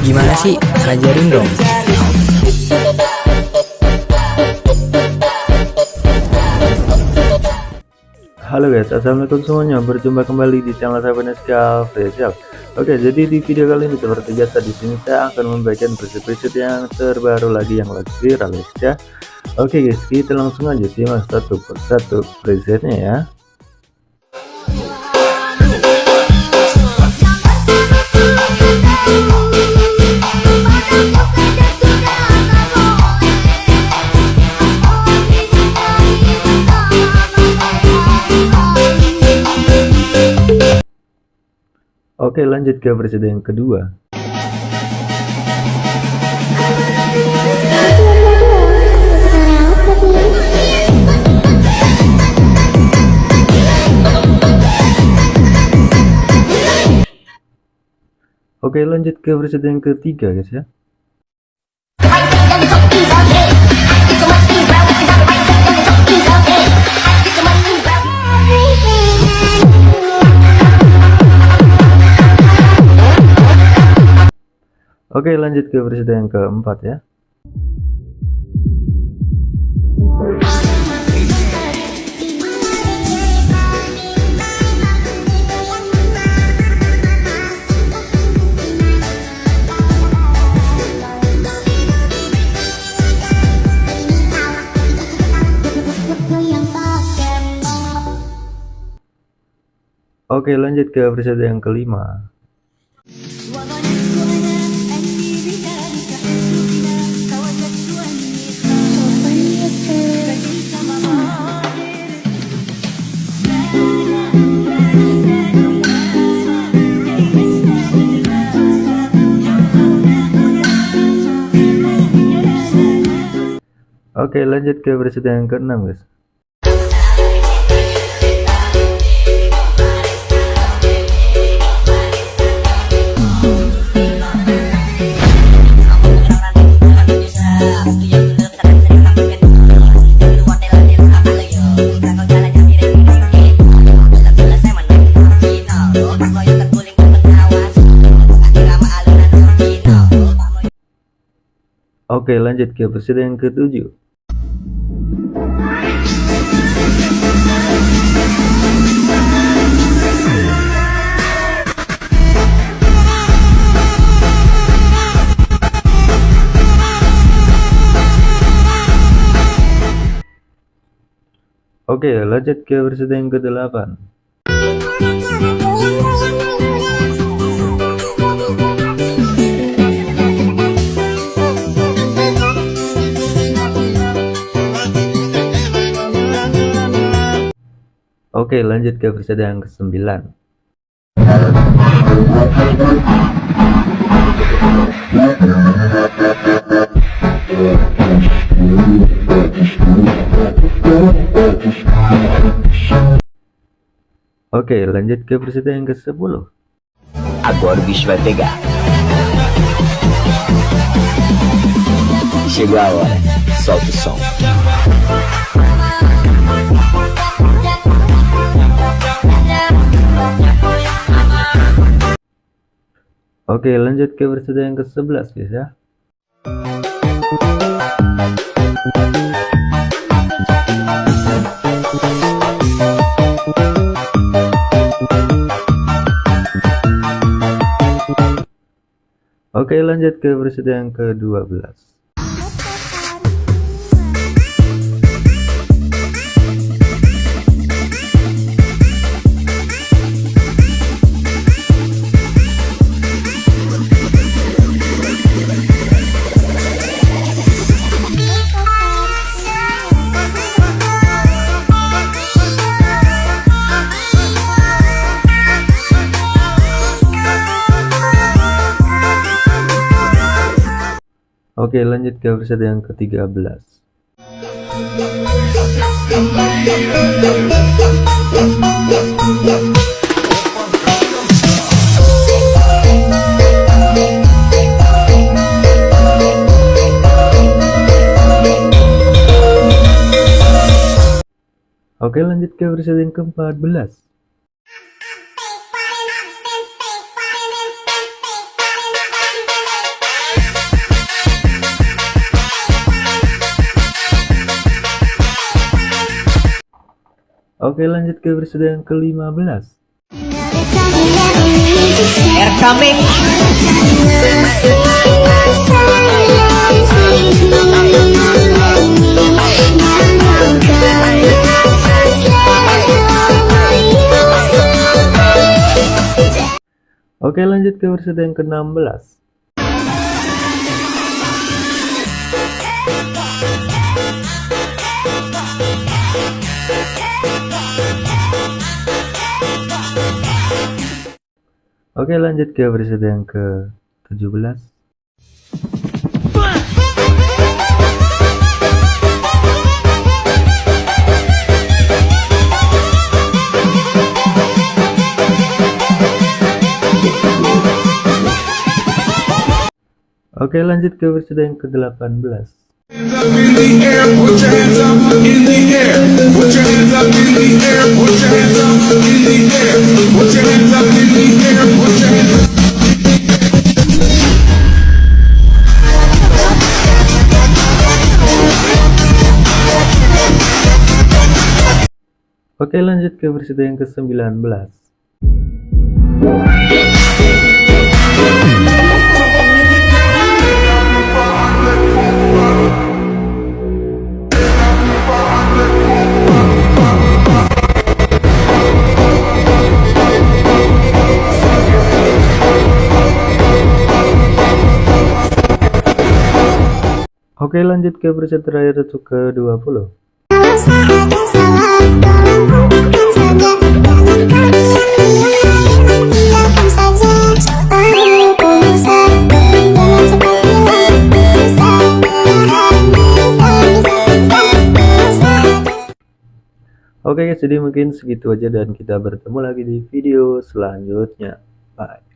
Gimana sih? Ajarin dong. Halo guys, assalamualaikum semuanya. Berjumpa kembali di channel saya Venesia Official. Oke, jadi di video kali ini seperti biasa di sini saya akan membagikan preset-preset yang terbaru lagi yang lagi viral ya. Oke guys, kita langsung aja simak satu persatu presetnya ya. Oke lanjut ke versi yang kedua Oke lanjut ke versi yang ketiga guys ya. Oke lanjut ke versi yang keempat ya Oke lanjut ke versi yang kelima. Oke lanjut ke versi yang keenam guys Oke lanjut ke versi yang ketujuh. Oke lanjut ke versi yang ke-8 Oke lanjut ke versi yang ke-9 Oke lanjut ke versi yang ke-10 Agora o bicho vai pegar. Chegou a hora. Solta o som. Oke lanjut ke versi yang ke-11 guys ya. Oke lanjut ke versi yang ke-12 Oke lanjut ke versi yang ke-13 Oke lanjut ke versi yang ke-14 Oke lanjut ke episode yang ke-15 Coming. Oke lanjut ke episode yang ke-16 Oke lanjut ke episode yang ke-17 Oke lanjut ke episode yang ke-18 hands up in the air, put Oke lanjut ke episode yang ke-19 Oke lanjut ke episode terakhir untuk ke-20 Oke guys, jadi mungkin segitu aja dan kita bertemu lagi di video selanjutnya. Bye.